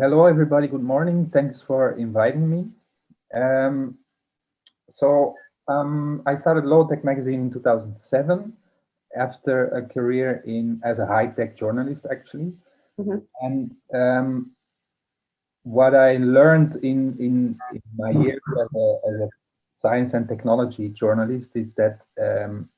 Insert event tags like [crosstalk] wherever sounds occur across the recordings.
hello, everybody. Good morning. Thanks for inviting me. Um, so um, I started Low Tech magazine in 2007 after a career in as a high-tech journalist, actually. Mm -hmm. And um, what I learned in, in, in my years as a, as a, science and technology journalist is that um,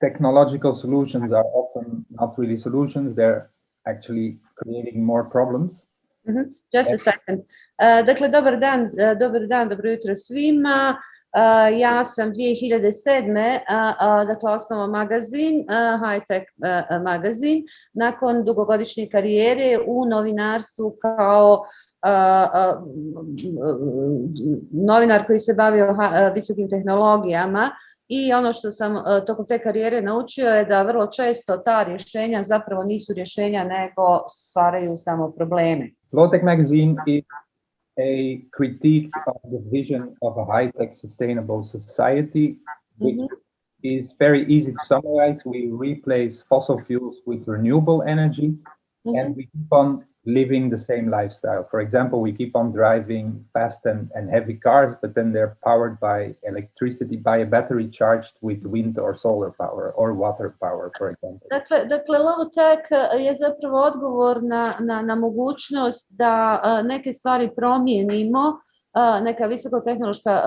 technological solutions are often not really solutions. They're actually creating more problems. -hmm. Just a second. Uh, dakle, dobar dan, uh, dobar dan, dobro jutro svima. Uh, ja sam 2007. Uh, dakle, osnovao magazin, High Tech magazin, nakon dugogodišnje karijere u novinarstvu kao novinar koji se bavio visokim tehnologijama i ono što sam tokom te karijere naučio je da vrlo često ta rješenja zapravo nisu rješenja nego stvaraju samo probleme. Lowtech magazine is a critique of the vision of a high-tech sustainable society which mm -hmm. is very easy to summarize. We replace fossil fuels with renewable energy mm -hmm. and we keep on living the same lifestyle. For example, we keep on driving fast and, and heavy cars, but then they're powered by electricity, by a battery charged with wind or solar power or water power, for example. Dakle, dakle Lovotech eh, je zapravo odgovor na, na, na mogućnost da eh, neke stvari promijenimo neka visokotehnološka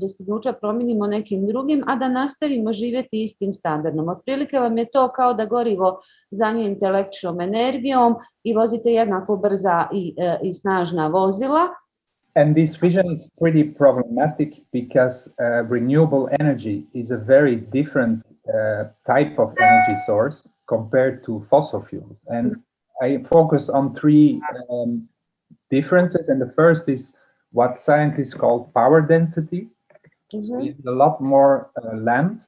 dostignuća promijenimo nekim drugim, a da nastavimo živjeti istim standardom. Otprilike vam je to kao da gorivo zamijenite električnom energijom i vozite jednako brza i, i snažna vozila. And this vision is pretty problematic because uh, renewable energy is a very different uh, type of energy source compared to fossil fuels. And I focus on three um, differences. And the first is what scientists call power density. Mm -hmm. So a lot more uh, land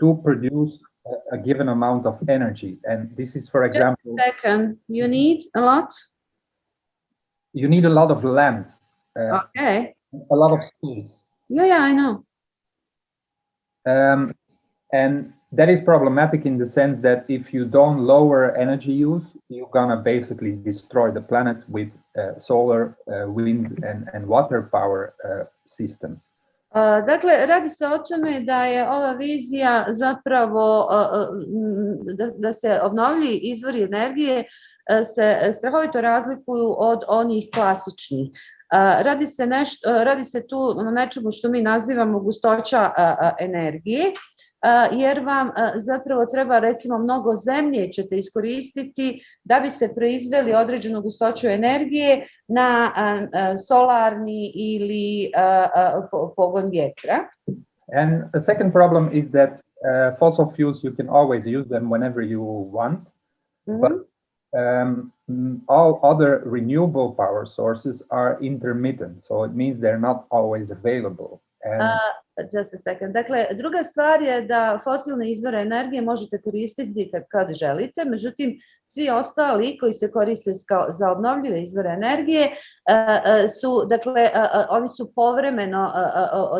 to produce a, a, given amount of energy. And this is, for example... second, you need a lot? You need a lot of land. Uh, okay. A lot of space. Yeah, yeah, I know. Um, and that is problematic in the sense that if you don't lower energy use, you're gonna basically destroy the planet with uh, solar, uh, wind and, and water power uh, systems. Uh, dakle, radi se o tome da je ova vizija zapravo uh, da, da se obnovljivi izvori energije uh, se strahovito razlikuju od onih klasičnih. Radi se, nešto, radi se tu na nečemu što mi nazivamo gustoća energije jer vam zapravo treba recimo mnogo zemlje ćete iskoristiti da biste proizveli određenu gustoću energije na solarni ili pogon vjetra. And the second problem is that uh, fossil fuels, you can always use them whenever you want, mm -hmm. but um, all other renewable power sources are intermittent. So it means they're not always available. And uh, just a second. Dakle, druga stvar je da fosilne izvore energije možete koristiti kad, kad želite, međutim, svi ostali koji se koriste kao, za obnovljive izvore energije uh, su, dakle, uh, oni su povremeno,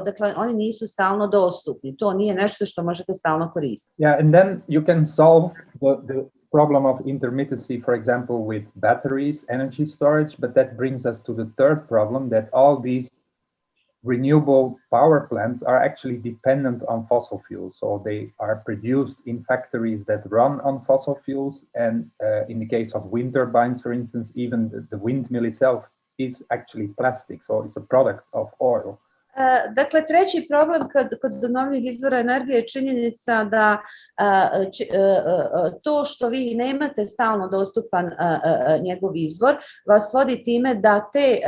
dakle, oni nisu stalno dostupni. To nije nešto što možete stalno koristiti. Yeah, and then you can solve the, the problem of intermittency, for example, with batteries, energy storage, but that brings us to the third problem that all these renewable power plants are actually dependent on fossil fuels. So they are produced in factories that run on fossil fuels. And uh, in the case of wind turbines, for instance, even the, the, windmill itself is actually plastic. So it's a product of oil. Uh, dakle, treći problem kad, kod obnovljivih izvora energije je činjenica da uh, či, uh, to što vi nemate stalno dostupan njegov izvor vas vodi time da te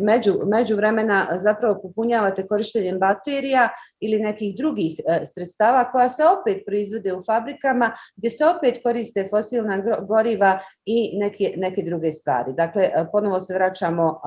među, među vremena zapravo popunjavate korištenjem baterija ili nekih drugih sredstava koja se opet proizvode u fabrikama gdje se opet koriste fosilna goriva i neke, neke druge stvari. Dakle, ponovo se vraćamo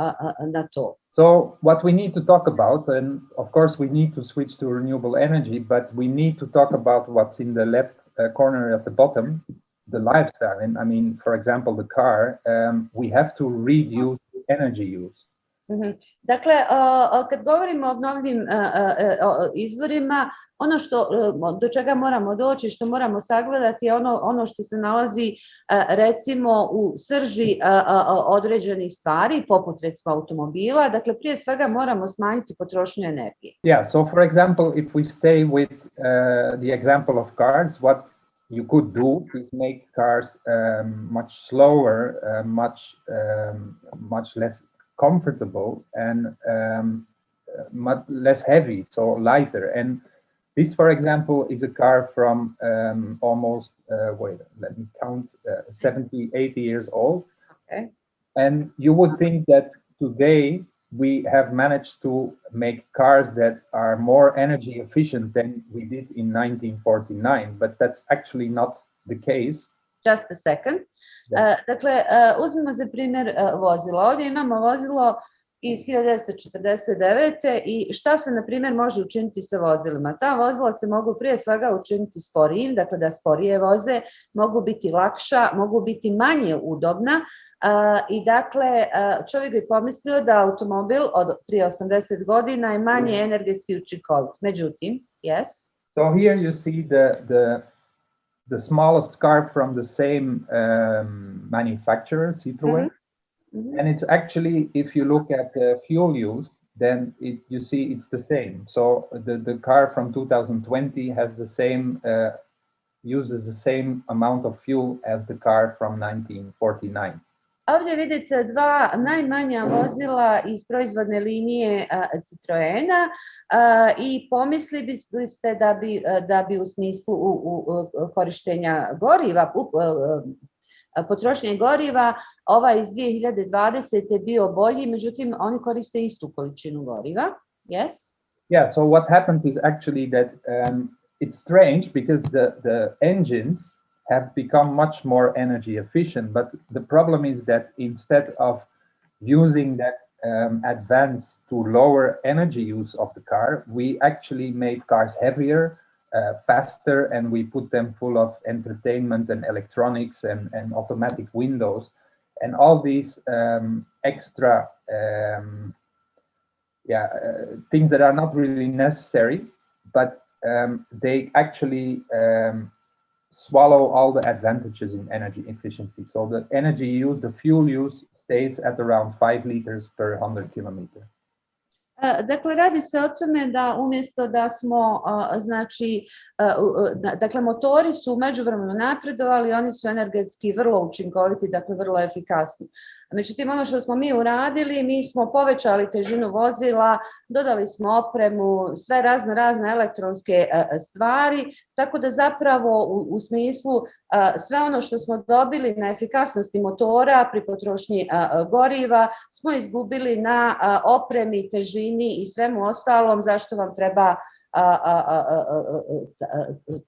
na to. So what we need to talk about, and of course we need to switch to renewable energy, but we need to talk about what's in the left uh, corner at the bottom, the lifestyle. And I mean, for example, the car, um, we have to reduce energy use. Mhm. Dakle, kad govorimo o obnovljivim izvorima, ono što, do čega moramo doći, što moramo sagledati je ono, ono što se nalazi recimo u srži određenih stvari, poput recimo automobila, dakle prije svega moramo smanjiti potrošnju energije. Yeah, so for example, if we stay with uh, the example of cars, what you could do is make cars um, much slower, uh, much um, much less comfortable and um, much less heavy, so lighter. And this, for example, is a car from um, almost, uh, wait, let me count, uh, 70, 80 years old. Okay. And you would think that today we have managed to make cars that are more energy efficient than we did in 1949, but that's actually not the case. Just a second. Da. Uh, dakle, uh, uzmimo za primjer uh, vozila. Ovdje imamo vozilo iz 1949. i šta se, na primjer, može učiniti sa vozilima? Ta vozila se mogu prije svega učiniti sporijim, dakle da sporije voze, mogu biti lakša, mogu biti manje udobna i dakle čovjek bi pomislio da automobil od prije 80 godina je manje energetski učinkovit. Međutim, yes? So here you see the, the the smallest car from the same um, manufacturer, Citroën. Mm -hmm. And it's actually, if you look at uh, fuel use, then it, you see it's the same. So the, the car from 2020 has the same, uh, uses the same amount of fuel as the car from 1949. Ovdje vidite dva najmanja vozila iz proizvodne linije Citroena i pomislili ste da bi, da bi u smislu u, u korištenja goriva, potrošnje goriva, ovaj iz 2020. bio bolji, međutim oni koriste istu količinu goriva. Yes? Yeah, so what happened is actually that um, it's strange because the, the engines have become much more energy efficient. But the problem is that instead of using that um, advance to lower energy use of the car, we actually made cars heavier, uh, faster, and we put them full of entertainment and electronics and, and automatic windows. And all these um, extra um, yeah, uh, things that are not really necessary, but um, they actually um, swallow all the advantages in energy efficiency. So the energy use, the fuel use stays at around 5 liters per 100 kilometer. Dakle, radi se o tome da umjesto da smo, znači, dakle, motori su u međuvremenu napredovali, oni su energetski vrlo učinkoviti, dakle, vrlo efikasni. Međutim, ono što smo mi uradili, mi smo povećali težinu vozila, dodali smo opremu, sve razne razne elektronske stvari, tako da zapravo u, u smislu sve ono što smo dobili na efikasnosti motora pri potrošnji goriva smo izgubili na opremi, težini i svemu ostalom zašto vam treba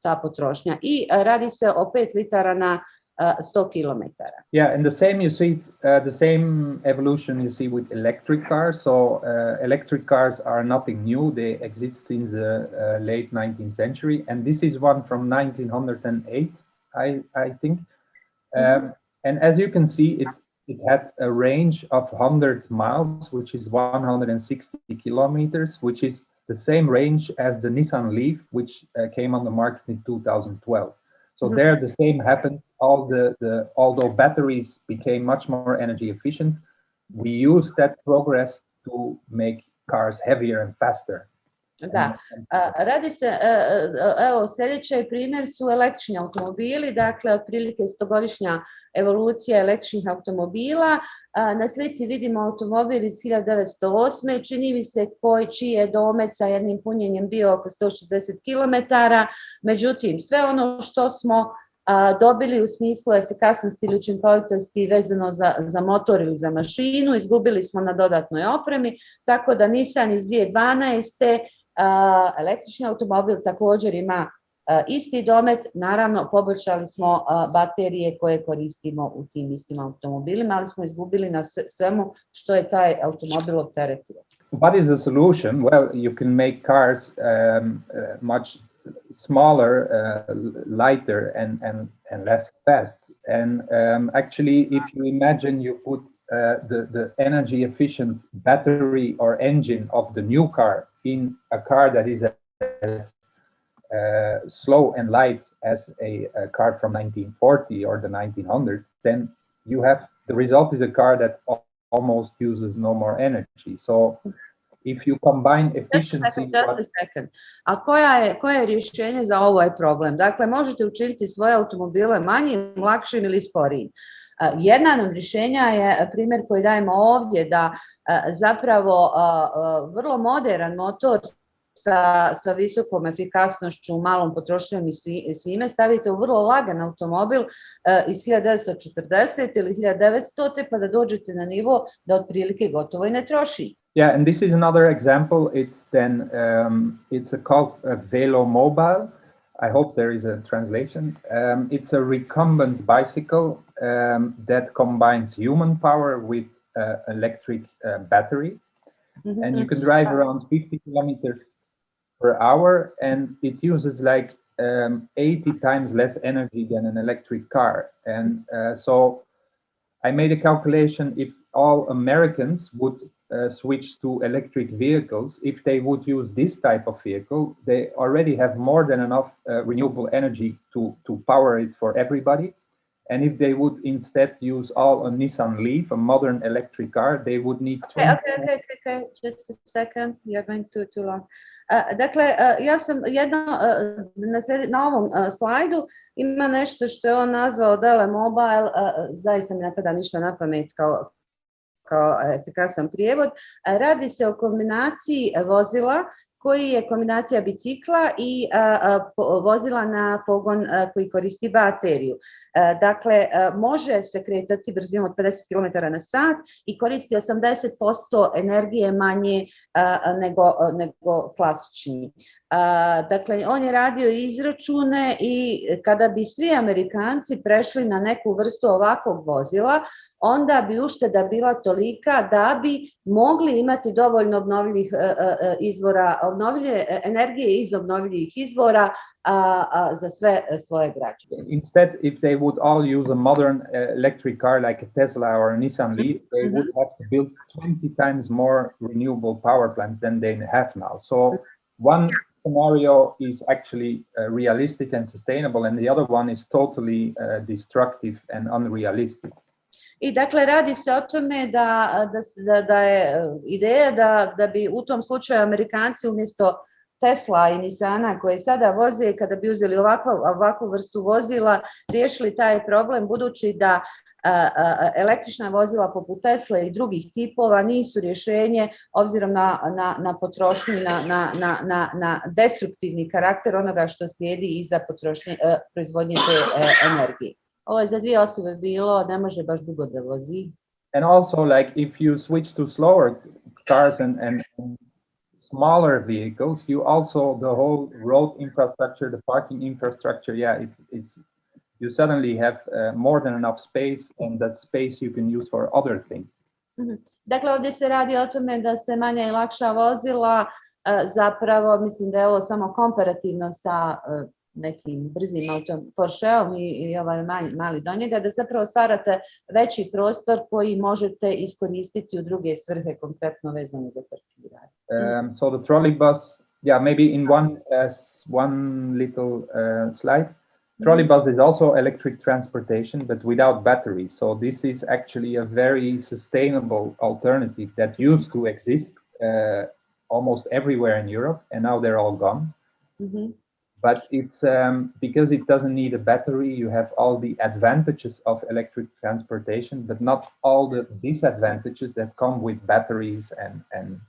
ta potrošnja. I radi se o 5 litara na 100 kilometara. Yeah, and the same you see, uh, the same evolution you see with electric cars. So uh, electric cars are nothing new. They exist since the uh, late 19th century. And this is one from 1908, I, I think. Um, mm -hmm. And as you can see, it, it had a range of 100 miles, which is 160 kilometers, which is the same range as the Nissan Leaf, which uh, came on the market in 2012. So mm -hmm. there the same happened. All the, the although batteries became much more energy efficient, we used that progress to make cars heavier and faster. Da, radi se, evo sljedeći primjer su električni automobili, dakle otprilike stogodišnja evolucija električnih automobila. Na slici vidimo automobil iz 1908. Čini mi se koji čiji je domet sa jednim punjenjem bio oko 160 km. Međutim, sve ono što smo dobili u smislu efikasnosti ili učinkovitosti vezano za, za motor ili za mašinu, izgubili smo na dodatnoj opremi, tako da Nissan iz 2012 električni automobil također ima isti domet, naravno poboljšali smo baterije koje koristimo u tim istim automobilima, ali smo izgubili na svemu što je taj automobil opteretio. What is the solution? Well, you can make cars um, uh, much smaller, uh, lighter and, and, and less fast. And um, actually, if you imagine you put uh, the, the energy efficient battery or engine of the new car in a car that is as uh, slow and light as a, a, car from 1940 or the 1900s, then you have the result is a car that almost uses no more energy. So if you combine efficiency... Just a second, just a second. A koja je, koje je rješenje za ovaj problem? Dakle, možete učiniti svoje automobile manjim, lakšim ili sporijim. Jedna od rješenja je primjer koji dajemo ovdje da zapravo vrlo modern motor sa, sa visokom efikasnošću, malom potrošnjom i svime, stavite u vrlo lagan automobil iz 1940 ili 1900 pa da dođete na nivo da otprilike gotovo i ne troši. Yeah, and this is another example. It's then um, it's a called a Velo Mobile. I hope there is a translation. Um, it's a recumbent bicycle um, that combines human power with uh, electric uh, battery. Mm -hmm. And you can drive around 50 kilometers per hour and it uses like um, 80 times less energy than an electric car. And uh, so I made a calculation if all Americans would uh, switch to electric vehicles, if they would use this type of vehicle, they already have more than enough uh, renewable energy to, to power it for everybody. And if they would instead use all a Nissan Leaf, a modern electric car, they would need. Okay, okay, okay, okay, okay, just a second. You're going too too long. Uh, dakle, uh, ja sam jedno, uh, na, sledi, na ovom slajdu ima nešto što je on nazvao Velo Mobile, zaista mi ne pada ništa na pamet kao, kao efikasan prijevod. Radi se o kombinaciji vozila koji je kombinacija bicikla i vozila na pogon koji koristi bateriju. Dakle, može se kretati brzinom od 50 km na sat i koristi 80% energije manje nego, nego klasični. Dakle, on je radio izračune i kada bi svi Amerikanci prešli na neku vrstu ovakvog vozila, onda bi ušteda bila tolika da bi mogli imati dovoljno obnovljivih izvora, obnovljive energije iz obnovljivih izvora za sve svoje građane. Instead, if they would all use a modern electric car like a Tesla or a Nissan Leaf, they mm -hmm. would have to build 20 times more renewable power plants than they have now. So one scenario is actually uh, realistic and sustainable, and the other one is totally uh, destructive and unrealistic. I dakle, radi se o tome da, da, da je e, ideja da, da bi u tom slučaju Amerikanci umjesto Tesla i Nissana koje sada voze, kada bi uzeli ovakvu, ovakvu vrstu vozila, riješili taj problem, budući da električna vozila poput Tesla i drugih tipova nisu rješenje obzirom na, na, na potrošnju, na, na, na, na destruktivni karakter onoga što slijedi iza potrošnje, e, proizvodnje te e, energije. Ovo je za dvije osobe bilo, ne može baš dugo da vozi. And also like if you switch to slower cars and, and smaller vehicles, you also, the whole road infrastructure, the parking infrastructure, yeah, it, it's, you suddenly have uh, more than enough space and that space you can use for other things. Mm -hmm. Dakle, ovdje se radi o tome da se manja i lakša vozila, uh, zapravo mislim da je ovo samo komparativno sa uh, nekim brzim autom, Porscheom i, i ovaj mali, mali do njega, da zapravo stvarate veći prostor koji možete iskoristiti u druge svrhe, konkretno vezano za parkiranje. Um, so the trolley bus, yeah, maybe in one, uh, one little uh, slide, Trolley bus is also electric transportation, but without batteries. So this is actually a very sustainable alternative that used to exist uh, almost everywhere in Europe, and now they're all gone. Mm -hmm but it's um, because it doesn't need a battery, you have all the advantages of electric transportation, but not all the disadvantages that come with batteries and, and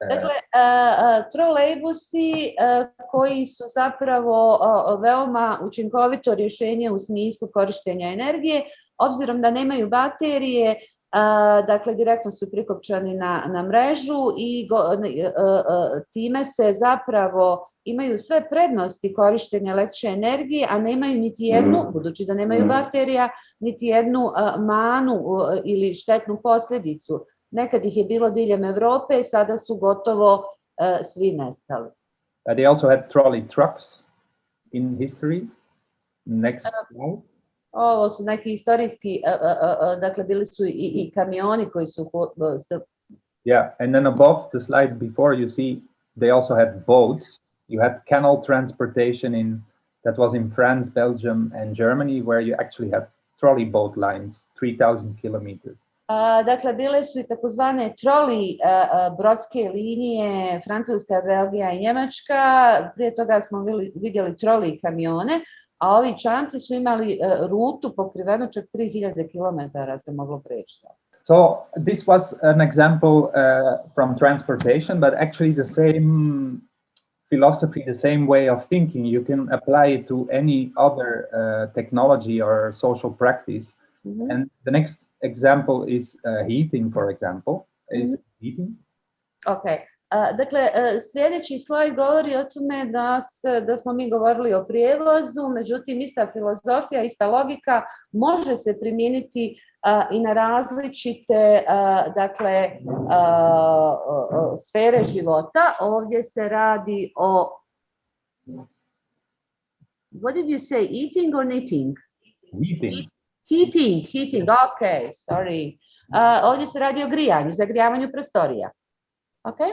uh, Dakle, uh, trolejbusi uh, koji su zapravo uh, veoma učinkovito rješenje u smislu korištenja energije, obzirom da nemaju baterije, dakle direktno su prikopčani na, na mrežu i go, time se zapravo imaju sve prednosti korištenja električne energije, a nemaju niti jednu, mm. budući da nemaju mm. baterija, niti jednu manu ili štetnu posljedicu. Nekad ih je bilo diljem Evrope, sada su gotovo svi nestali. Uh, they also had trolley trucks in history. Next slide. Ovo su neki istorijski, uh, uh, dakle bili su i, i kamioni koji su uh, Yeah, and then above the slide before you see they also had boats. You had canal transportation in that was in France, Belgium, and Germany, where you actually had trolley boat lines, 3,000 kilometers. A, dakle, bile su i takozvane troli a, brodske linije, Francuska, Belgija i Njemačka. Prije toga smo vidjeli, troli kamione, a ovi čamci su imali rutu pokrivenu čak 3000 km se moglo preći. So this was an example uh, from transportation, but actually the same philosophy, the same way of thinking, you can apply it to any other uh, technology or social practice. Mm -hmm. And the next example is uh, heating, for example, is mm -hmm. heating. Okay. Dakle, sljedeći slajd govori o tome da, se, da smo mi govorili o prijevozu, međutim, ista filozofija, ista logika može se primijeniti i na različite dakle, sfere života. Ovdje se radi o... What did you say, eating or knitting? Heating. Heating, heating, ok, sorry. Ovdje se radi o grijanju, zagrijavanju prostorija. Okay?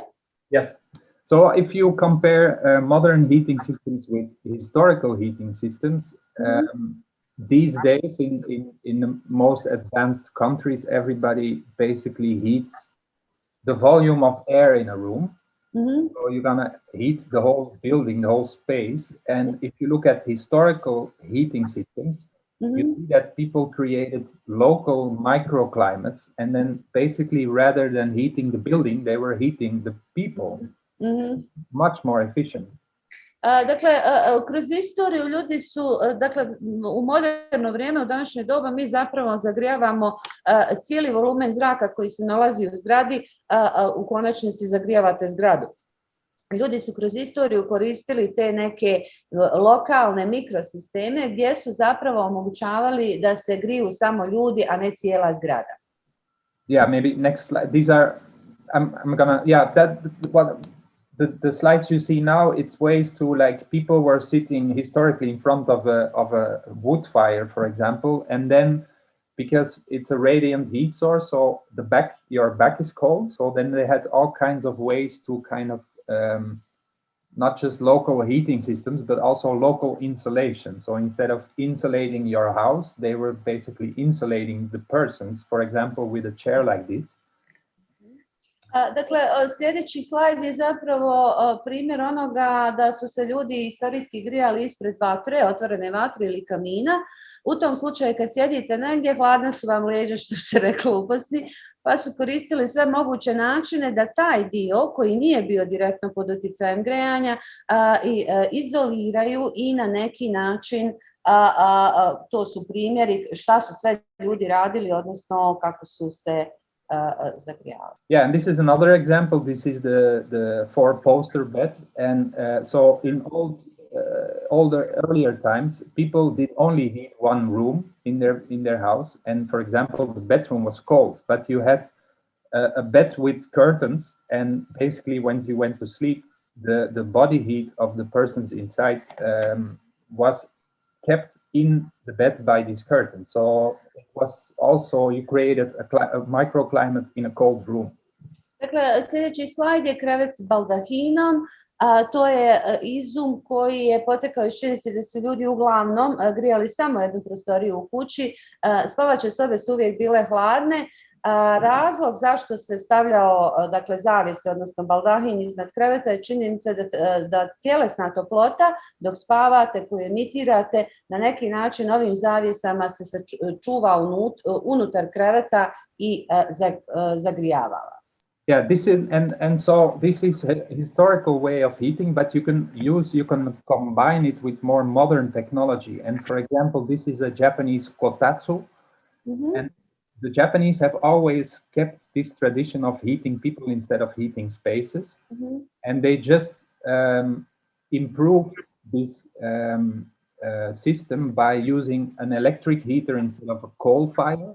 Yes. So if you compare uh, modern heating systems with historical heating systems, mm-hmm. um, these days in, in, in the most advanced countries, everybody basically heats the volume of air in a room. Mm -hmm. So you're gonna heat the whole building, the whole space. And if you look at historical heating systems, -hmm. you see that people created local microclimates and then basically rather than heating the building, they were heating the people. Mm -hmm. Much more efficient. Dakle, kroz istoriju ljudi su, dakle, u moderno vrijeme, u današnje doba, mi zapravo zagrijavamo cijeli volumen zraka koji se nalazi u zgradi, u konačnici zagrijavate zgradu. Ljudi su kroz istoriju koristili te neke lokalne mikrosisteme gdje su zapravo omogućavali da se griju samo ljudi, a ne cijela zgrada. Yeah, maybe next slide. These are, I'm, I'm gonna, yeah, that, what, the, the slides you see now, it's ways to like people were sitting historically in front of a, of a wood fire, for example, and then because it's a radiant heat source, so the back, your back is cold. So then they had all kinds of ways to kind of um, not just local heating systems, but also local insulation. So instead of insulating your house, they were basically insulating the persons, for example, with a chair like this. Dakle, sljedeći slajd je zapravo primjer onoga da su se ljudi istorijski grijali ispred vatre, otvorene vatre ili kamina. U tom slučaju kad sjedite negdje, hladne su vam leđa, što se [laughs] reklo upasni, pa su koristili sve moguće načine da taj dio koji nije bio direktno pod utjecajem grejanja i, izoliraju i na neki način a, a, to su primjeri šta su sve ljudi radili, odnosno kako su se uh, Yeah, and this is another example. This is the the four poster bed, and uh, so in old uh, older earlier times, people did only heat one room in their in their house, and for example, the bedroom was cold, but you had a, bed with curtains, and basically when you went to sleep, the the body heat of the persons inside um, was kept in the bed by this curtain. So it was also, you created a, a microclimate in a cold room. Dakle, sljedeći slajd je krevet s baldahinom. To je izum koji je potekao iz činjenice da su ljudi uglavnom grijali samo jednu prostoriju u kući. Spavače sobe su uvijek bile hladne Razlog zašto se stavljao dakle, zavise, odnosno baldahin iznad kreveta je činjenica da, tjelesna toplota dok spavate, koju emitirate, na neki način ovim zavisama se čuva unut, unutar kreveta i zagrijava vas. Yeah, this is and and so this is a historical way of heating, but you can use you can combine it with more modern technology. And for example, this is a Japanese kotatsu, mm -hmm. and the Japanese have always kept this tradition of heating people instead of heating spaces. Mm -hmm. And they just um, improved this um, uh, system by using an electric heater instead of a coal fire.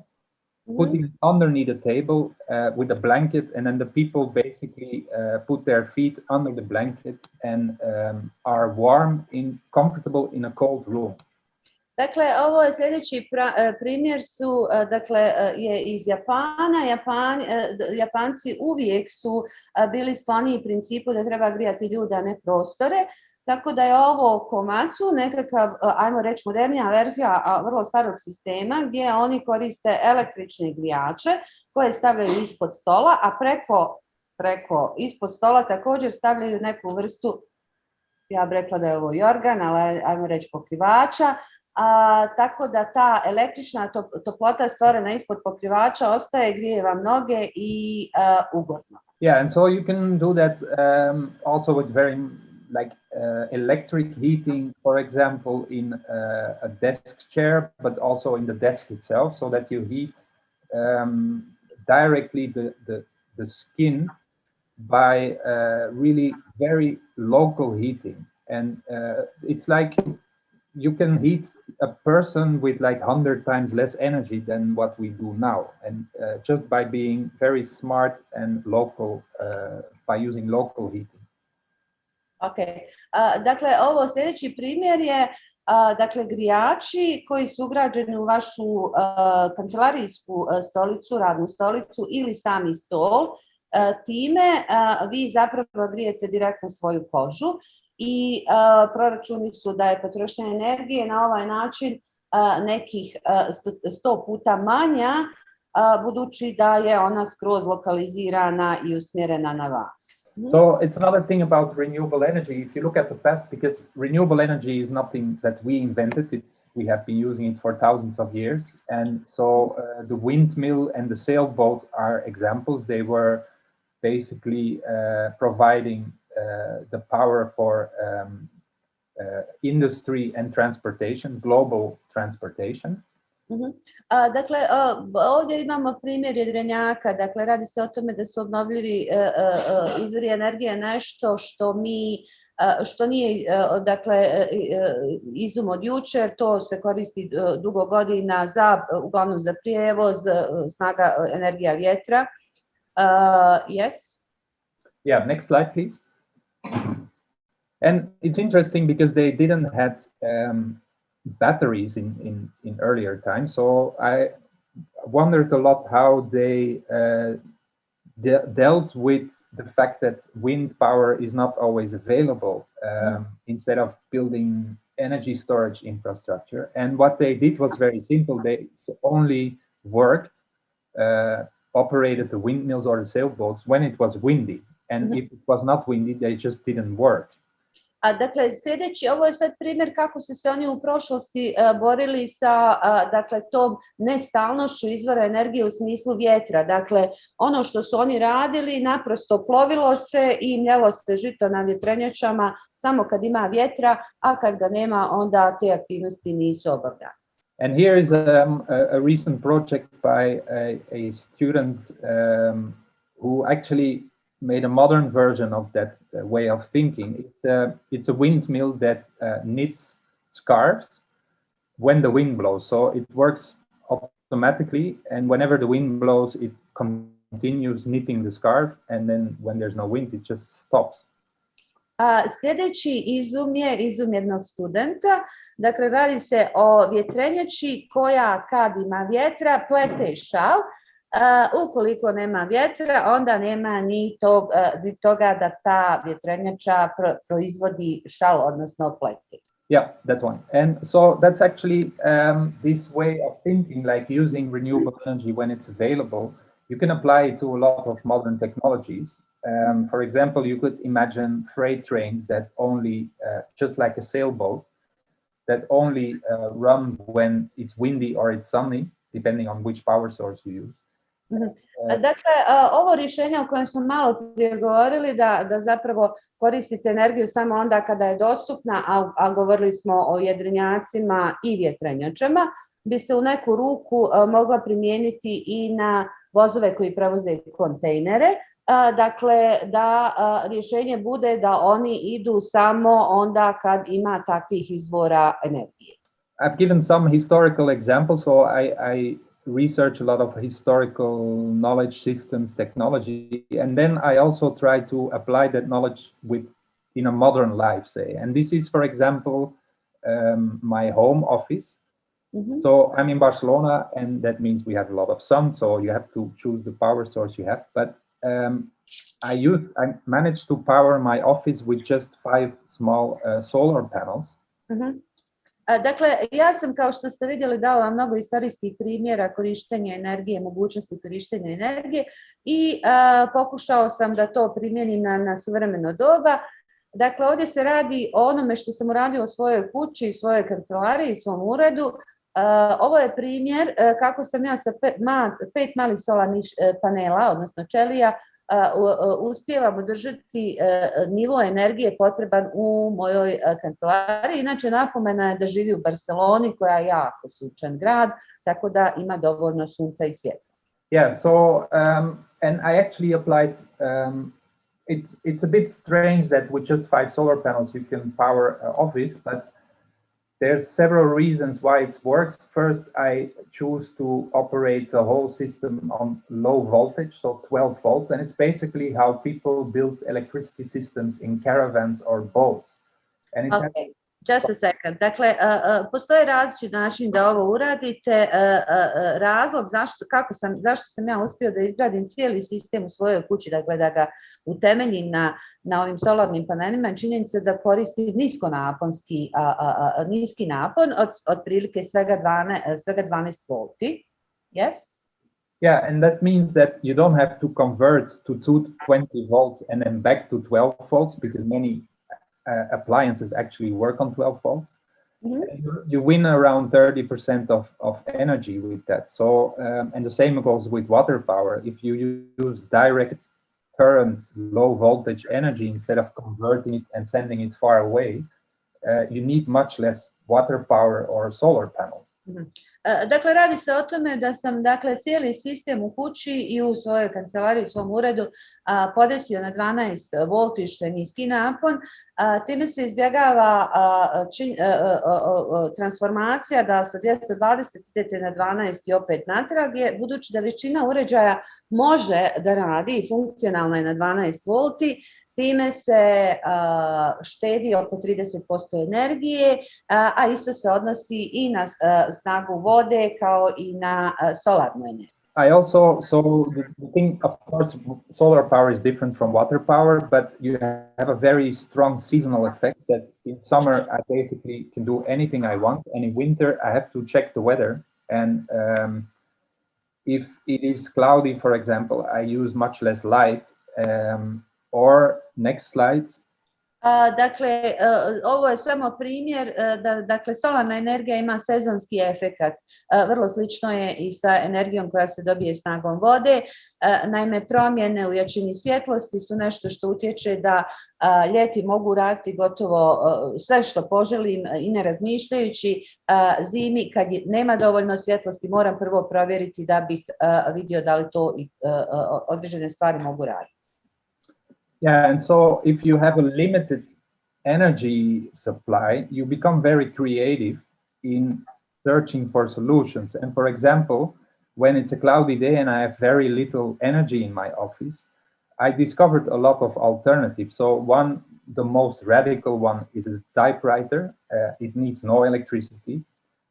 Putting it underneath a table uh, with a blanket, and then the people basically uh, put their feet under the blanket and um, are warm in comfortable in a cold room. Dakle, ovo je sljedeći primjer su, dakle, je iz Japana. Japan, Japanci uvijek su bili skloniji principu da treba grijati ljude, a ne prostore. Tako da je ovo Komatsu, nekakav, ajmo reći, modernija verzija vrlo starog sistema gdje oni koriste električne grijače koje stavljaju ispod stola, a preko, preko ispod stola također stavljaju neku vrstu, ja bih rekla da je ovo jorgan, ali ajmo reći pokrivača, a, tako da ta električna toplota stvorena ispod pokrivača ostaje, grije vam noge i uh, ugodno. Yeah, and so you can do that um, also with very like electric heating, for example, in uh, a desk chair, but also in the desk itself, so that you heat um, directly the, the, the skin by uh, really very local heating. And uh, it's like you can heat a person with like 100 times less energy than what we do now. And uh, just by being very smart and local, uh, by using local heating. Ok, uh, dakle ovo sljedeći primjer je uh, dakle grijači koji su ugrađeni u vašu uh, kancelarijsku stolicu, radnu stolicu ili sami stol. Time vi zapravo grijete direktno svoju kožu i proračuni su da je potrošnja energije na ovaj način nekih 100 puta manja budući da je ona skroz lokalizirana i usmjerena na vas. So it's another thing about renewable energy. If you look at the past, because renewable energy is nothing that we invented, it's, we have been using it for thousands of years. And so uh, the windmill and the sailboat are examples. They were basically uh, providing uh, the power for um, uh, industry and transportation, global transportation. A, dakle, ovdje imamo primjer jedrenjaka, dakle radi se o tome da su obnovljivi a, a, izvori energije nešto što mi što nije dakle izum od jučer, to se koristi dugo godina za uglavnom za prijevoz, snaga energija vjetra. Uh, yes. Yeah, next slide please. And it's interesting because they didn't had um, batteries in, in, in earlier times. So I wondered a lot how they uh, de dealt with the fact that wind power is not always available um, mm. instead of building energy storage infrastructure. And what they did was very simple. They only worked, uh, operated the windmills or the sailboats when it was windy. And mm -hmm. if it was not windy, they just didn't work. A, dakle, sljedeći, ovo je sad primjer kako su se oni u prošlosti a, borili sa a, dakle, tom nestalnošću izvora energije u smislu vjetra. Dakle, ono što su oni radili, naprosto plovilo se i mljelo se žito na vjetrenjačama samo kad ima vjetra, a kad ga nema, onda te aktivnosti nisu obavljane. And here is um, a, a recent project by a, a student um, who actually made a modern version of that uh, way of thinking. It's a, it's a windmill that uh, knits scarves when the wind blows. So it works automatically, and whenever the wind blows, it continues knitting the scarf, and then when there's no wind, it just stops. A, sljedeći izum je izum jednog studenta. Dakle, radi se o vjetrenjači koja kad ima vjetra plete šal, ukoliko nema vjetra, onda nema ni, tog, toga da ta vjetrenjača pro, proizvodi šal, odnosno pleti. Yeah, that one. And so that's actually um, this way of thinking, like using renewable energy when it's available. You can apply it to a lot of modern technologies. Um, for example, you could imagine freight trains that only, uh, just like a sailboat, that only uh, run when it's windy or it's sunny, depending on which power source you use. Mhm. Dakle, ovo rješenje o kojem smo malo prije govorili, da, da zapravo koristite energiju samo onda kada je dostupna, a, a govorili smo o jedrenjacima i vjetrenjačama, bi se u neku ruku mogla primijeniti i na vozove koji prevoze kontejnere, dakle da rješenje bude da oni idu samo onda kad ima takvih izvora energije. I've given some historical examples, so I, I research a lot of historical knowledge systems technology and then i also try to apply that knowledge with in a modern life say and this is for example um, my home office Mm -hmm. So I'm in Barcelona, and that means we have a lot of sun. So you have to choose the power source you have. But um, I use, I managed to power my office with just five small uh, solar panels. Mm -hmm. Dakle, ja sam, kao što ste vidjeli, dala vam mnogo istorijskih primjera korištenja energije, mogućnosti korištenja energije i pokušao sam da to primjenim na, suvremeno doba. Dakle, ovdje se radi o onome što sam uradio u svojoj kući, svojoj kancelariji, svom uredu. Ovo je primjer kako sam ja sa pet, pet malih solarnih e, panela, odnosno čelija, uspijevam održati nivo energije potreban u mojoj kancelariji. Inače, napomena je da živi u Barceloni, koja je jako sunčan grad, tako da ima dovoljno sunca i svjetla. Yeah, so um, and I actually applied. Um, it's it's a bit strange that with just five solar panels you can power uh, office, but There's several reasons why it works. First, I choose to operate the whole system on low voltage, so 12 volts, and it's basically how people build electricity systems in caravans or boats. And it okay. Just a second. Dakle, uh, uh, postoje različit način da ovo uradite. Uh, razlog zašto, kako sam, zašto sam ja uspio da izgradim cijeli sistem u svojoj kući, dakle da ga utemeljim na, na ovim solarnim panelima, činjenica da koristim niskonaponski, niski napon od, od prilike svega 12, svega 12 volti. Yes? Yeah, and that means that you don't have to convert to 220 volts and then back to 12 volts because many uh, appliances actually work on 12 volts. Mm -hmm. you, you, win around 30% of, of energy with that. So, um, and the same goes with water power. If you use direct current low voltage energy instead of converting it and sending it far away, uh, you need much less water power or solar panels. Mm -hmm. Dakle, radi se o tome da sam dakle, cijeli sistem u kući i u svojoj kancelariji, svom uredu a, podesio na 12 volti, što je niski napon. A, time se izbjegava a, čin, transformacija da sa 220 idete na 12 i opet natrag, je, budući da većina uređaja može da radi i funkcionalna je na 12 volti, Time se štedi oko 30% energije, a isto se odnosi i na snagu vode kao i na solarnu energiju. I also, so the thing, of course, solar power is different from water power, but you have a very strong seasonal effect that in summer I basically can do anything I want, and in winter I have to check the weather. And um, if it is cloudy, for example, I use much less light. Um, or next slide. A, dakle, a, ovo je samo primjer a, da dakle, solarna energija ima sezonski efekat. Vrlo slično je i sa energijom koja se dobije snagom vode. Naime, promjene u jačini svjetlosti su nešto što utječe da ljeti mogu raditi gotovo sve što poželim i ne razmišljajući zimi kad nema dovoljno svjetlosti moram prvo provjeriti da bih vidio da li to određene stvari mogu raditi. Yeah, and so if you have a limited energy supply, you become very creative in searching for solutions. And for example, when it's a cloudy day and I have very little energy in my office, I discovered a lot of alternatives. So one, the most radical one is a typewriter. Uh, it needs no electricity.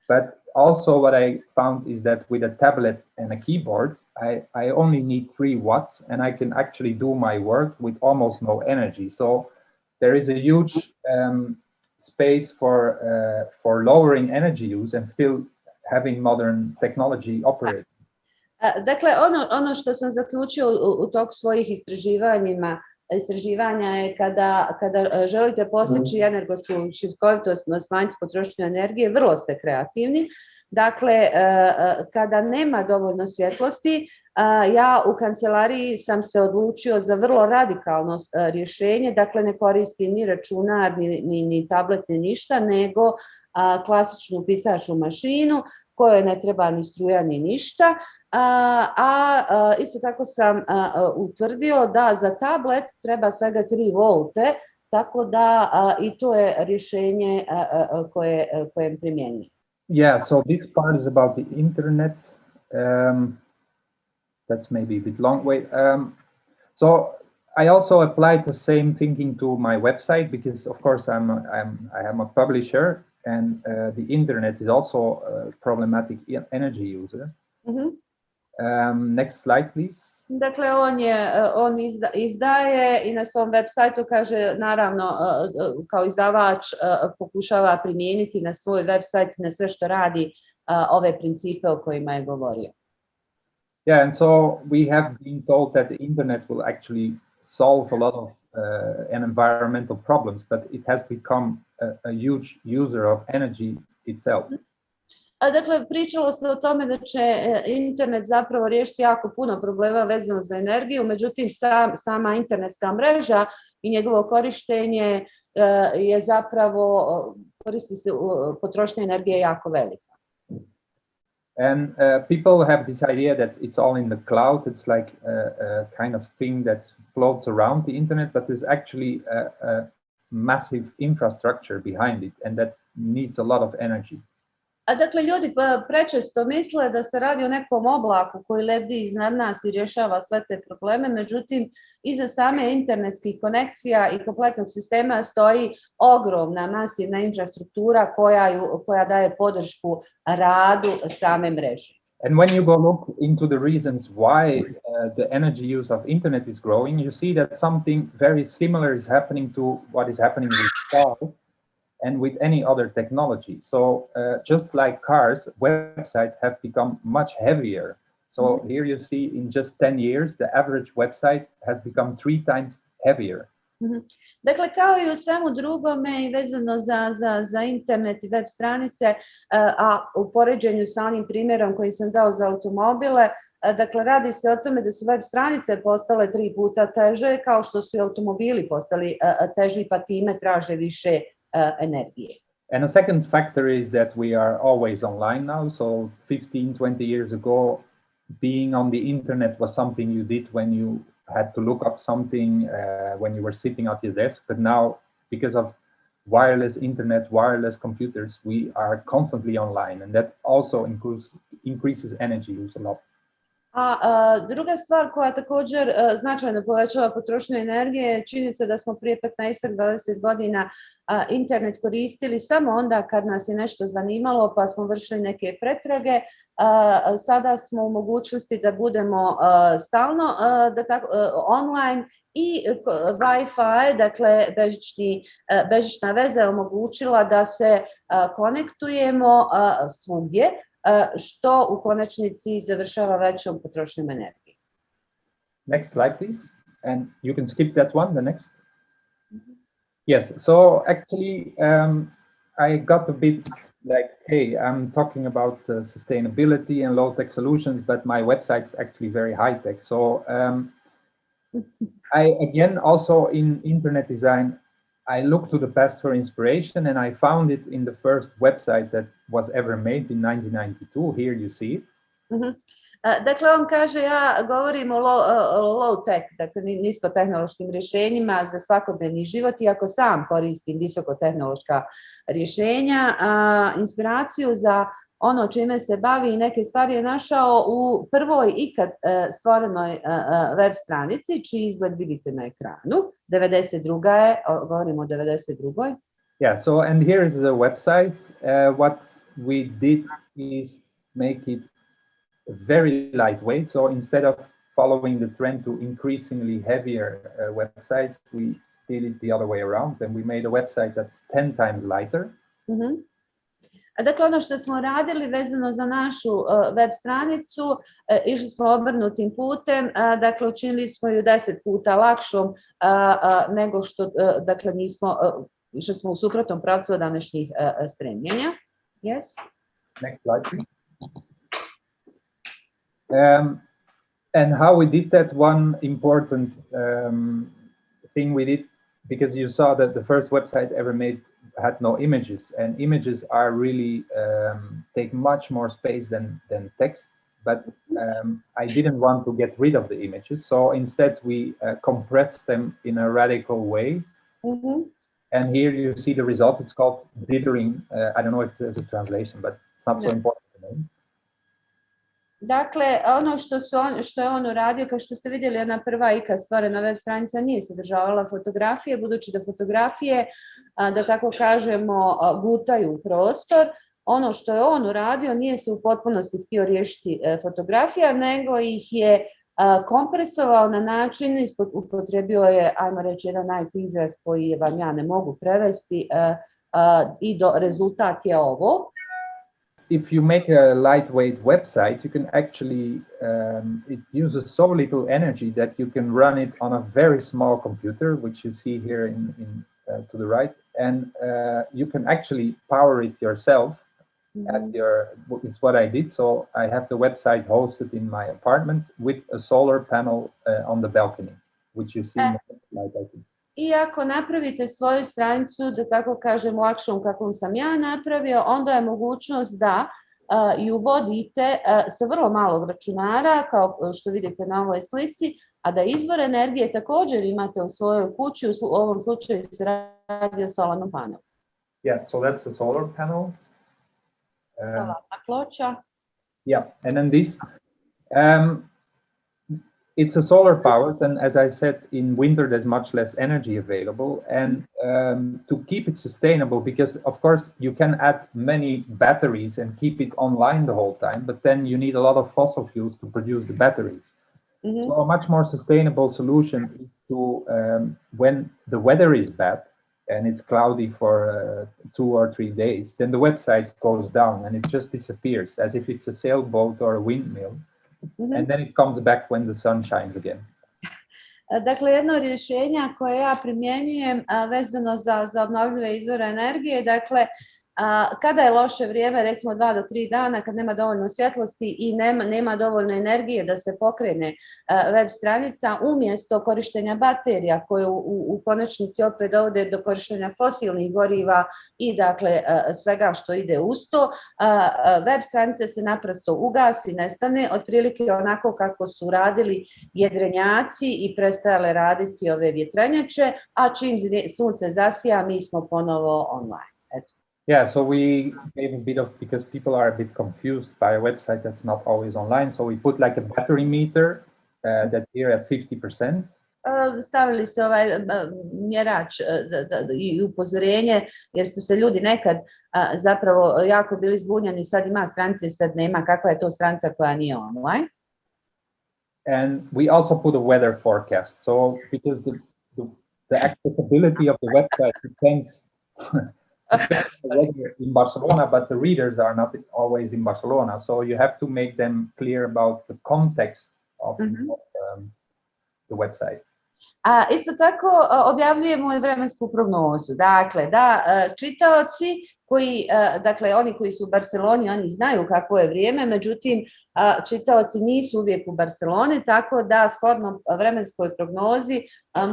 But also what I found is that with a tablet and a keyboard, I, I only need three watts and I can actually do my work with almost no energy. So there is a huge um, space for, uh, for lowering energy use and still having modern technology operate. Dakle, ono, ono što sam zaključio u, u toku svojih istraživanjima istraživanja je kada, kada želite postići energetsku učinkovitost, smanjiti potrošnju energije, vrlo ste kreativni. Dakle, kada nema dovoljno svjetlosti, ja u kancelariji sam se odlučio za vrlo radikalno rješenje, dakle ne koristim ni računar, ni, ni, ni tablet, ni ništa, nego klasičnu pisačnu mašinu kojoj ne treba ni struja ni ništa, a, a isto tako sam a, utvrdio da za tablet treba svega 3 volte, tako da a, i to je rješenje a, a, koje, primjenjujem. Yeah, so this part is about the internet. Um, that's maybe a bit long. Wait, um, so I also applied the same thinking to my website because, of course, I'm I'm I am a publisher and uh, the internet is also a problematic energy user. Mhm. Um, next slide, please. Dakle, on je, on izda- izdaje i na svom web sajtu kaže, naravno, kao izdavač pokušava primijeniti na svoj web sajt, na sve što radi, ove principe o kojima je govorio. Yeah, and so we have been told that the internet will actually solve a lot of uh, an environmental problems, but it has become a, a huge user of energy itself. Dakle, pričalo se o tome da će internet zapravo riješiti jako puno problema vezano za energiju, međutim sam, sama internetska mreža i njegovo korištenje je zapravo, koristi se, potrošnja energije je jako velika. And uh, people have this idea that it's all in the cloud. It's like a, a kind of thing that floats around the internet, but there's actually a, a massive infrastructure behind it, and that needs a lot of energy. A dakle, ljudi prečesto misle da se radi o nekom oblaku koji lebdi iznad nas i rješava sve te probleme, međutim, iza same internetskih konekcija i kompletnog sistema stoji ogromna, masivna infrastruktura koja, ju, koja daje podršku radu same mreže. And when you go look into the reasons why uh, the energy use of internet is growing, you see that something very similar is happening to what is happening with cars and with any other technology. So uh, just like cars, websites have become much heavier. So mm-hmm. here you see in just 10 years, the average website has become three times heavier. Mm-hmm. Dakle, kao i u svemu drugome i vezano za, za, za internet i web stranice, e, a u poređenju sa onim primjerom koji sam dao za automobile, e, dakle, radi se o tome da su web stranice postale tri puta teže, kao što su i automobili postali e, teži, pa time traže više energije. And a second factor is that we are always online now. So 15, 20 years ago, being on the internet was something you did when you had to look up something, uh, when you were sitting at your desk. But now, because of wireless internet, wireless computers, we are constantly online. And that also increases, increases energy use a lot. A, a druga stvar koja također e, značajno povećava potrošnju energije je činjenica da smo prije 15-20 godina a, internet koristili samo onda kad nas je nešto zanimalo pa smo vršili neke pretrage. Sada smo u mogućnosti da budemo stalno da tako, online i Wi-Fi, dakle bežični, bežična veza je omogućila da se konektujemo svugdje, što u konačnici završava većom potrošnjom energije. Next slide, please. And you can skip that one, the next. Yes, so actually, um, I got a bit like, hey, I'm talking about uh, sustainability and low tech solutions, but my website's actually very high tech. So um, [laughs] I, again, also in internet design, I looked to the past for inspiration and I found it in the first website that was ever made in 1992. Here you see it. E, Dakle, on kaže, ja govorim o low, o low tech, dakle ni- niskotehnološkim rješenjima za svakodnevni život, iako sam koristim visokotehnološka rješenja. A, inspiraciju za ono čime se bavi i neke stvari je našao u prvoj ikad stvorenoj web stranici, čiji izgled vidite na ekranu. 92. je, govorimo o 92. Yeah, so and here is the website. Uh, what we did is make it very lightweight. So instead of following the trend to increasingly heavier uh, websites, we did it the other way around. And we made a website that's 10 times lighter. Mhm. A Dakle, ono što smo radili vezano za našu web stranicu, išli smo obrnutim putem, dakle, učinili smo ju deset puta lakšom nego što, dakle, nismo, išli smo u suprotnom pravcu od današnjih stremljenja. Yes? Next slide, please. Um, and how we did that, one important um, thing we did, because you saw that the first website ever made had no images, and images are really um, take much more space than, than text. But um, I didn't want to get rid of the images, so instead we uh, compressed them in a radical way. Mhm. And here you see the result. It's called dithering. Uh, I don't know if there's a translation, but it's not so important. Dakle, ono što, su on, što je on uradio, kao što ste vidjeli, ona prva ikad stvorena web stranica nije sadržavala fotografije, budući da fotografije, da tako kažemo, gutaju prostor. Ono što je on uradio nije se u potpunosti htio riješiti e, fotografija, nego ih je kompresovao na način, upotrebio je, ajmo reći, jedan IT izraz koji vam ja ne mogu prevesti, e, i do, rezultat je ovo if you make a lightweight website, you can actually, um, it uses so little energy that you can run it on a very small computer, which you see here in, in uh, to the right. And uh, you can actually power it yourself mm -hmm. at mm-hmm. your, it's what I did. So I have the website hosted in my apartment with a solar panel uh, on the balcony, which you see in the next slide, I think. I ako napravite svoju stranicu, da tako kažem, lakšom kakvom sam ja napravio, onda je mogućnost da ju vodite sa vrlo malog računara, kao što vidite na ovoj slici, a da izvor energije također imate u svojoj kući, u ovom slučaju se radi o solarnom panelu. Yeah, so that's the solar panel. Solarna ploča. Yeah, and then this, um, it's a solar powered and as I said in winter there's much less energy available. And um, to keep it sustainable because of course you can add many batteries and keep it online the whole time but then you need a lot of fossil fuels to produce the batteries. Mm -hmm. so a much more sustainable solution is to um, when the weather is bad and it's cloudy for uh, two or three days then the website goes down and it just disappears as if it's a sailboat or a windmill -hmm. and then it comes back when the sun shines again. Dakle, jedno rješenja koje ja primjenjujem vezano za, za obnovljive izvore energije, dakle, kada je loše vrijeme, recimo dva do tri dana, kad nema dovoljno svjetlosti i nema, nema dovoljno energije da se pokrene web stranica, umjesto korištenja baterija koje u, u konačnici opet dovode do korištenja fosilnih goriva i dakle svega što ide uz to, web stranice se naprosto ugasi, nestane, otprilike onako kako su radili jedrenjaci i prestajale raditi ove vjetrenjače, a čim sunce zasija, mi smo ponovo online. Yeah, so we gave a bit of, because people are a bit confused by a website that's not always online. So we put like a battery meter uh, that here at 50%. Uh, stavili se ovaj mjerač da, da, i upozorenje, jer su se ljudi nekad zapravo jako bili zbunjeni, sad ima stranice, sad nema, kakva je to stranica koja nije online. And we also put a weather forecast. So because the, the, the accessibility of the website depends [laughs] [laughs] in Barcelona, but the readers are not always in Barcelona. So you have to make them clear about the context of, mm -hmm. of um, the website. A, isto tako objavljujemo i vremensku prognozu. Dakle, da čitaoci koji, dakle, oni koji su u Barceloni, oni znaju kako je vrijeme, međutim, čitaoci nisu uvijek u Barceloni, tako da shodno vremenskoj prognozi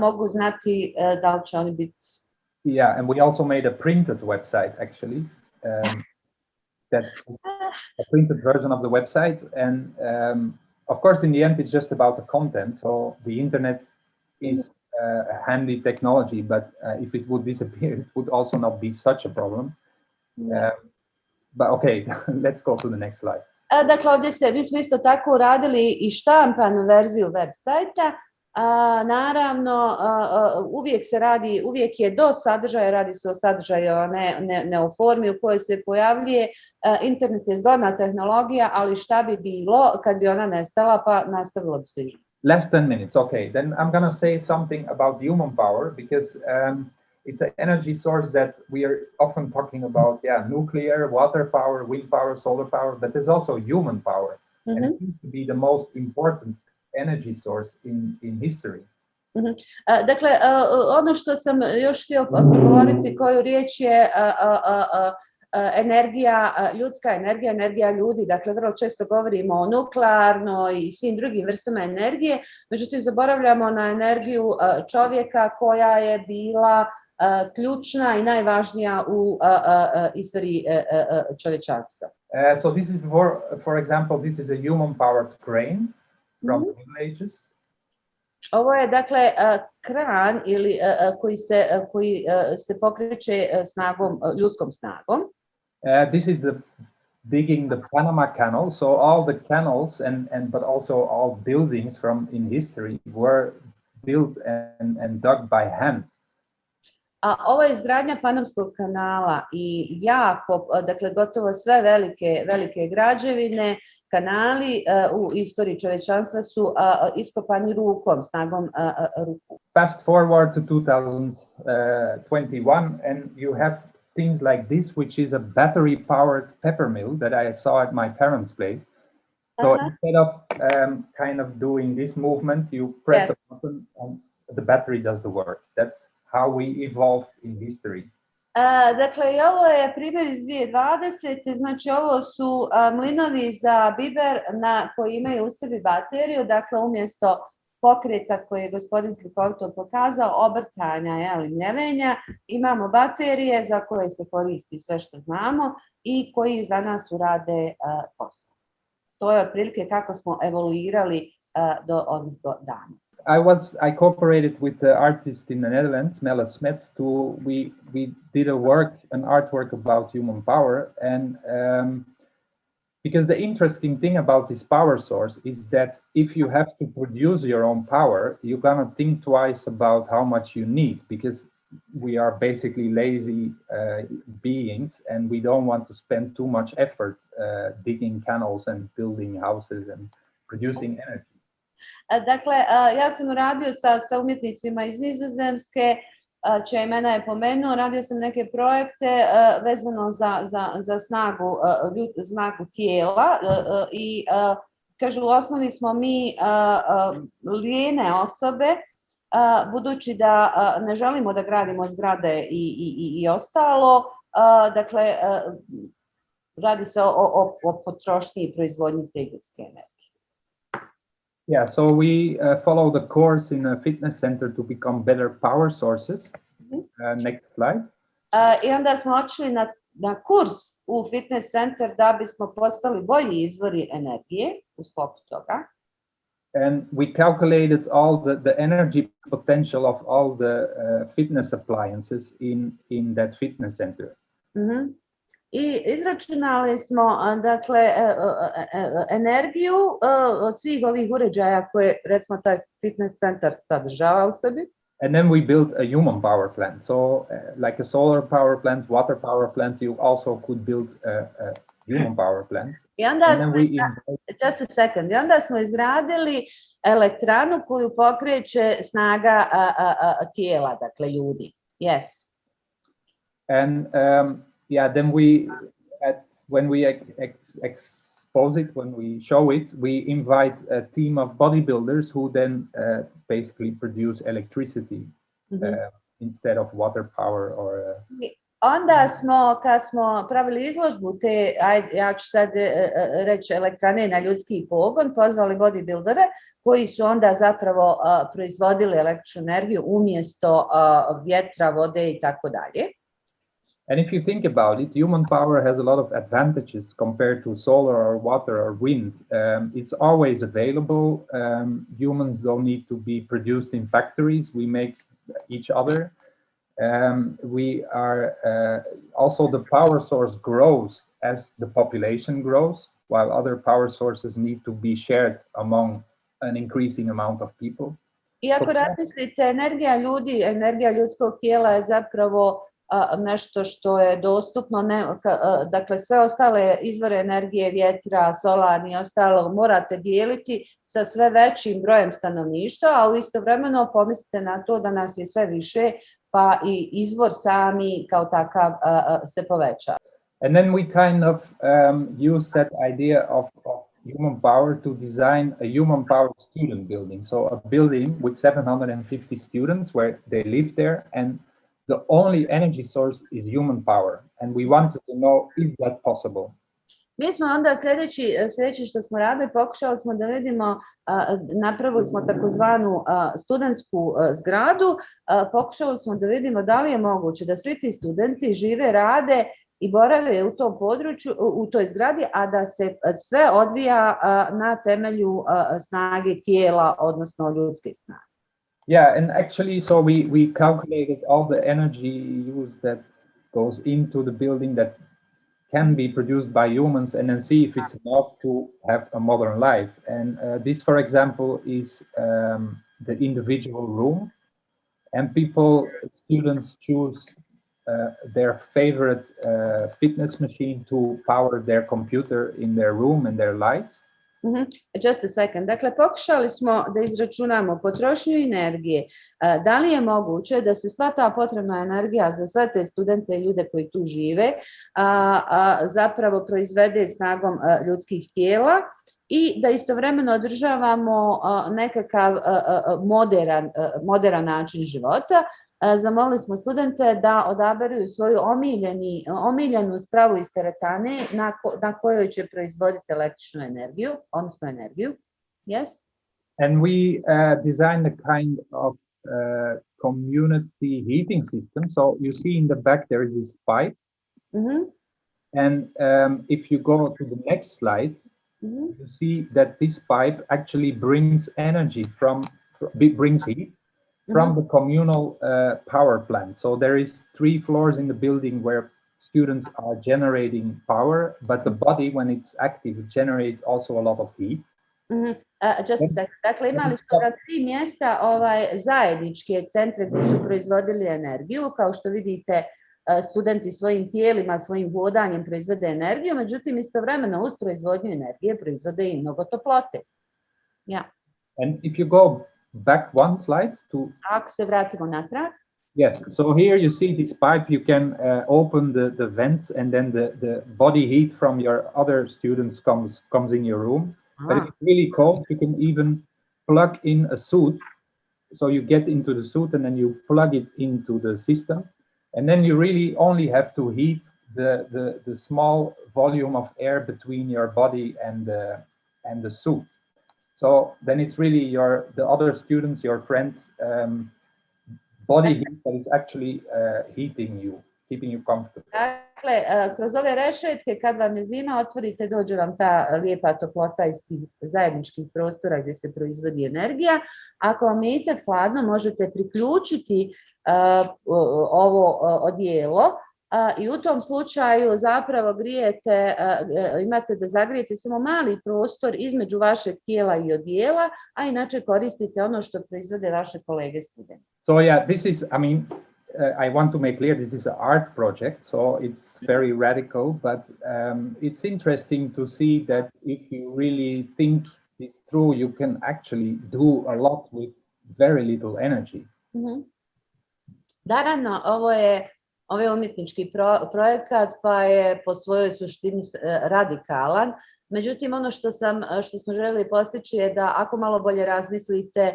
mogu znati da li će oni biti Yeah, and we also made a printed website actually. Um, [laughs] that's a printed version of the website. And um, of course, in the end, it's just about the content. So the internet is uh, a handy technology, but uh, if it would disappear, it would also not be such a problem. Um, but okay, [laughs] let's go to the next slide. Dakle, ovdje se, mi smo isto tako uradili i štampanu verziju web sajta, A, naravno, uvijek se radi, uvijek je do sadržaja, radi se o sadržaju, a ne, ne, ne o formi u kojoj se pojavljuje. Internet je zgodna tehnologija, ali šta bi bilo kad bi ona nestala, pa nastavilo bi se Less than minutes, okay. Then I'm to say something about human power because um, it's an energy source that we are often talking about, yeah, nuclear, water power, wind power, solar power, but there's also human power. Mm -hmm. And it seems to be the most important energy source in, in history. Mm -hmm. Dakle, ono što sam još htio govoriti, koju riječ je energija, ljudska energija, energija ljudi. Dakle, vrlo često govorimo o nuklearnoj i svim drugim vrstama energije, međutim, zaboravljamo na energiju čovjeka koja je bila ključna i najvažnija u istoriji čovječanstva. Uh, so this is for, for example, this is a human powered crane from mm -hmm. Ages? Ovo je dakle kran ili koji se koji se pokreće snagom ljudskom snagom. Uh, this is the digging the Panama Canal. So all the canals and, and but also all buildings from in history were built and, and dug by hand. A ovo je izgradnja Panamskog kanala i jako, dakle gotovo sve velike, velike građevine, kanali uh, u istoriji čovečanstva su uh, iskopani rukom, snagom uh, ruku. Fast forward to 2021 and you have things like this, which is a battery powered pepper mill that I saw at my parents' place. So Uh-huh. instead of um, kind of doing this movement, you press Yes. a button and the battery does the work. That's how we evolved in history. Dakle, ovo je primjer iz 2020. Znači, ovo su mlinovi za biber na, koji imaju u sebi bateriju. Dakle, umjesto pokreta koji je gospodin slikovito pokazao, obrtanja, jeli, mljevenja, imamo baterije za koje se koristi sve što znamo i koji za nas urade posao. To je otprilike kako smo evoluirali do ovih dana. I was I cooperated with the artist in the Netherlands, Melle Smets, to we we did a work, an artwork about human power, and um, because the interesting thing about this power source is that if you have to produce your own power, you're gonna think twice about how much you need because we are basically lazy uh, beings and we don't want to spend too much effort uh, digging canals and building houses and producing energy. Dakle, ja sam radio sa, sa umjetnicima iz Nizozemske, imena je pomenuo, radio sam neke projekte vezano za, za, za snagu, snagu tijela i a, kažu u osnovi smo mi lijene osobe, budući da ne želimo da gradimo zgrade i, i, i, ostalo, dakle, radi se o, o, o potrošnji i proizvodnji te ljudske energije. Yeah, so we uh, follow the course in a fitness center to become better power sources. Mhm. Uh, next slide. A, I onda smo otišli na, na kurs u fitness center da bismo postali bolji izvori energije u sklopu toga. And we calculated all the, the energy potential of all the uh, fitness appliances in, in that fitness center. Mhm. I izračunali smo dakle energiju od svih ovih uređaja koje recimo taj fitness centar sadržava u sebi. And then we built a human power plant. So uh, like a solar power plant, water power plant, you also could build a, a human power plant. I onda And smo, we just a second, i onda smo izgradili elektranu koju pokreće snaga a, a, a, tijela, dakle ljudi. Yes. And um, yeah, then we, at when we ex ex expose it, when we show it, we invite a team of bodybuilders who then uh, basically produce electricity Mhm. uh, instead of water power or. Uh, Onda smo, kad smo pravili izložbu te, ajde, ja ću sad e, e, reći elektrane na ljudski pogon, pozvali bodybuildere koji su onda zapravo proizvodili električnu energiju umjesto vjetra, vode i tako dalje. And if you think about it, human power has a lot of advantages compared to solar or water or wind. Um, it's always available. Um, humans don't need to be produced in factories. We make each other. Um, we are uh, also the power source grows as the population grows, while other power sources need to be shared among an increasing amount of people. I ako Ok. razmislite, energija ljudi, energija ljudskog tijela je zapravo nešto što je dostupno, ne, dakle sve ostale izvore energije, vjetra, solarni i ostalo morate dijeliti sa sve većim brojem stanovništva, a u istovremeno pomislite na to da nas je sve više, pa i izvor sami kao takav se poveća. And then we kind of um, use that idea of, of human power to design a human power student building. So a building with 750 students where they live there and the only energy source is human power. And we wanted to know, is that possible? Mi smo onda sljedeći, sljedeći što smo radili, pokušali smo da vidimo, napravili smo takozvanu studentsku zgradu, pokušali smo da vidimo da li je moguće da svi ti studenti žive, rade i borave u tom području, u, toj zgradi, a da se sve odvija na temelju snage tijela, odnosno ljudske snage. Yeah, and actually, so we, we calculated all the energy use that goes into the building that can be produced by humans and then see if it's enough to have a modern life. And uh, this, for example, is um, the individual room. And people, students choose uh, their favorite uh, fitness machine to power their computer in their room and their lights. -hmm. Just a second. Dakle, pokušali smo da izračunamo potrošnju energije. Da li je moguće da se sva ta potrebna energija za sve te studente i ljude koji tu žive zapravo proizvede snagom ljudskih tijela i da istovremeno održavamo nekakav moderan, moderan način života, zamolili smo studente da odaberu svoju omiljeni, omiljenu spravu iz teretane na, ko, na kojoj će proizvoditi električnu energiju, odnosno energiju. Yes? And we uh, designed a kind of uh, community heating system. So you see in the back there is this pipe. Mm -hmm. And um, if you go to the next slide, mm -hmm. you see that this pipe actually brings energy from, brings heat from mm -hmm. the communal uh, power plant. So there is three floors in the building where students are generating power, but the body, when it's active, it generates also a lot of heat. Mm -hmm. uh, just a second. Dakle, imali smo na tri mjesta ovaj, zajedničke centre gdje su proizvodili energiju. Kao što vidite, uh, studenti svojim tijelima, svojim vodanjem proizvode energiju, međutim, istovremeno uz proizvodnju energije proizvode i mnogo toplote. Yeah. And if you go back one slide to Ako se vratimo natrag. Yes, so here you see this pipe, you can uh, open the, the vents and then the, the body heat from your other students comes comes in your room. Ah. But if it's really cold, you can even plug in a suit. So you get into the suit and then you plug it into the system. And then you really only have to heat the, the, the small volume of air between your body and the, and the suit. So then it's really your the other students, your friends, um, body heat that is actually uh, heating you, keeping you comfortable. Dakle, uh, kroz ove rešetke kad vam je zima, otvorite, dođe vam ta lijepa toplota iz tih zajedničkih prostora gdje se proizvodi energija. Ako vam je hladno, možete priključiti uh, ovo odijelo i u tom slučaju zapravo grijete, imate da zagrijete samo mali prostor između vašeg tijela i odijela, a inače koristite ono što proizvode vaše kolege studenti. So yeah, this is, I mean, uh, I want to make clear this is an art project, so it's very radical, but um, it's interesting to see that if you really think this through, you can actually do a lot with very little energy. Mm -hmm. Naravno, ovo je ovaj umjetnički pro, projekat pa je po svojoj suštini radikalan. Međutim, ono što, sam, što smo željeli postići je da ako malo bolje razmislite,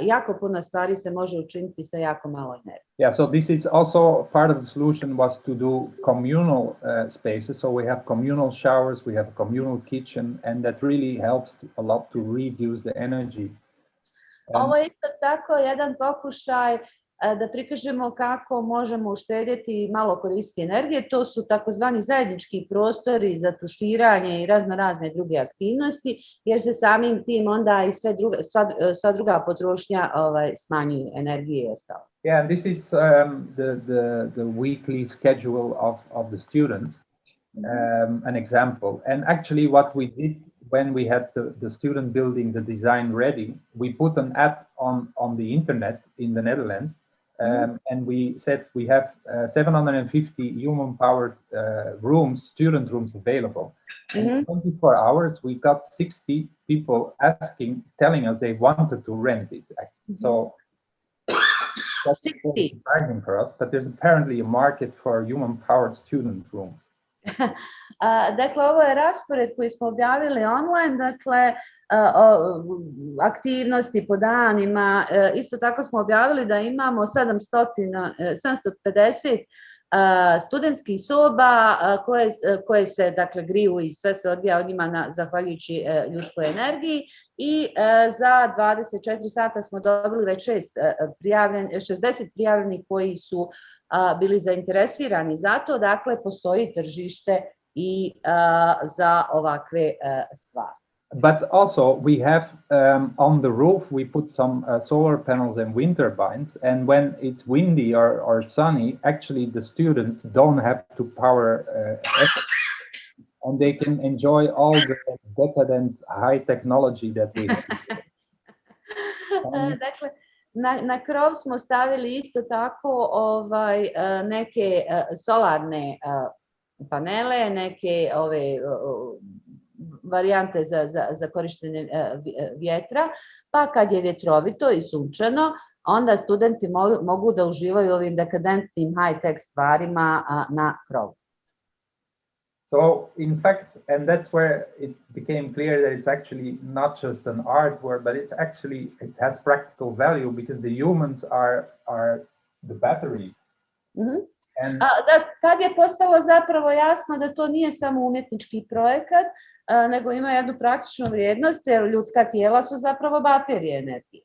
jako puno stvari se može učiniti sa jako malo energije. Yeah, so this is also part of the solution was to do communal uh, spaces. So we have communal showers, we have a communal kitchen, and that really helps a lot to reduce the energy. Ovo je isto tako jedan pokušaj da prikažemo kako možemo uštedjeti malo koristiti energije. To su takozvani zajednički prostori za tuširanje i razno razne druge aktivnosti, jer se samim tim onda i sve druga, sva, sva druga potrošnja ovaj, smanjuju energije i ostalo. Yeah, this is um, the, the, the weekly schedule of, of the students. Um, an example. And actually what we did when we had the, the student building the design ready, we put an ad on, on the internet in the Netherlands. Um, and we said we have uh, 750 human-powered uh, rooms, student rooms available. Mm -hmm. In 24 hours, we got 60 people asking, telling us they wanted to rent it. Mm -hmm. So that's 60. surprising for us, but there's apparently a market for human-powered student rooms. [laughs] dakle, ovo je raspored koji smo objavili online, dakle, aktivnosti po danima. E, isto tako smo objavili da imamo 700, 750 studentskih soba koje, koje se dakle griju i sve se odvija od njima na, zahvaljujući ljudskoj energiji i za 24 sata smo dobili već 6 prijavljen, 60 prijavljenih koji su bili zainteresirani za to, dakle postoji tržište i za ovakve stvari. But also we have um, on the roof we put some uh, solar panels and wind turbines and when it's windy or, or sunny actually the students don't have to power uh, and they can enjoy all the decadent high technology that we have. [laughs] Dakle, na, na krov smo stavili isto tako ovaj, e, neke e, solarne panele, neke ove varijante za, za, za korištenje vjetra, pa kad je vjetrovito i sunčano, onda studenti mo- mogu da uživaju ovim dekadentnim high-tech stvarima a, na krovu. So in fact, and that's where it became clear that it's actually not just an artwork, but it's actually it has practical value because the humans are are the battery. Mhm. A, da, tad je postalo zapravo jasno da to nije samo umjetnički projekat, nego ima jednu praktičnu vrijednost, jer ljudska tijela su zapravo baterije energije.